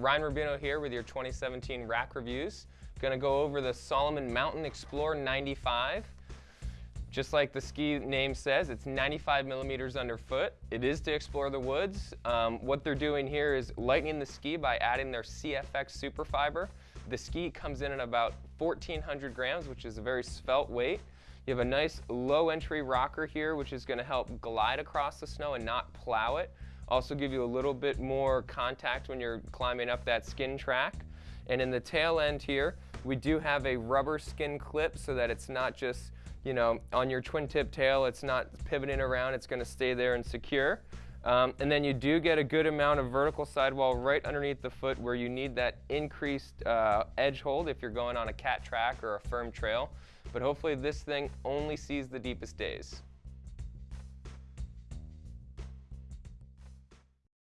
Ryan Rubino here with your 2017 rack reviews. Gonna go over the Salomon Mountain Explorer 95. Just like the ski name says, it's 95 millimeters underfoot. It is to explore the woods. Um, what they're doing here is lightening the ski by adding their CFX super fiber. The ski comes in at about 1,400 grams, which is a very svelte weight. You have a nice low entry rocker here, which is gonna help glide across the snow and not plow it. Also give you a little bit more contact when you're climbing up that skin track. And in the tail end here, we do have a rubber skin clip so that it's not just, you know, on your twin tip tail, it's not pivoting around, it's gonna stay there and secure. Um, and then you do get a good amount of vertical sidewall right underneath the foot where you need that increased uh, edge hold if you're going on a cat track or a firm trail. But hopefully this thing only sees the deepest days.